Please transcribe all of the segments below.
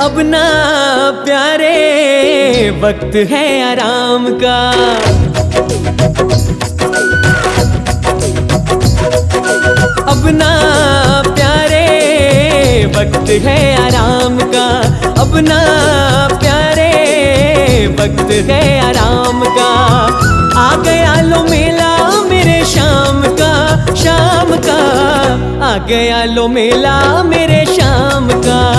अब ना प्यारे वक्त है आराम का। अब ना प्यारे वक्त है आराम का। अब ना प्यारे वक्त है आराम का। आ गया लो मेला मेरे शाम का शाम का। आ गया लो मेला मेरे शाम का।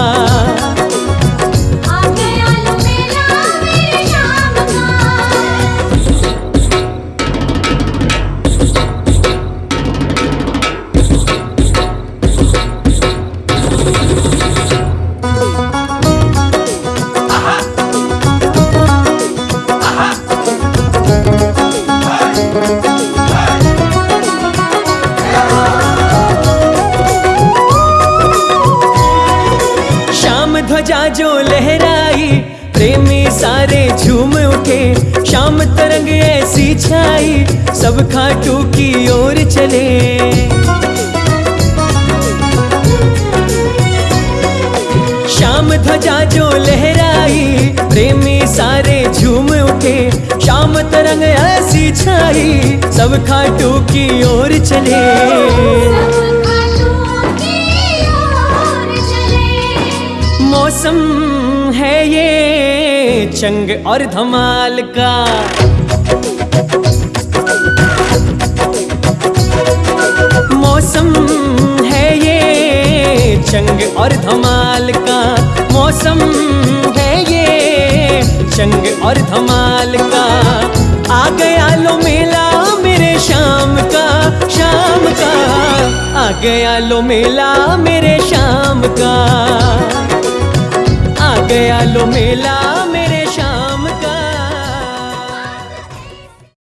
ध्वजा जो लहराई, प्रेमी सारे झूम उठे। शाम तरंग ऐसी छाई, सब खाटू की ओर चले। शाम ध्वजा जो लहराई, प्रेमी सारे झूम उठे। शाम तरंग ऐसी छाई, सब खाटू की ओर चले। मौसम है ये चंग और धमाल का। मौसम है ये चंग और धमाल का। मौसम है ये चंग और धमाल का। आ गया लो मेला मेरे शाम का शाम का। आ गया लो मेला मेरे शाम का। आ गया लो मेला।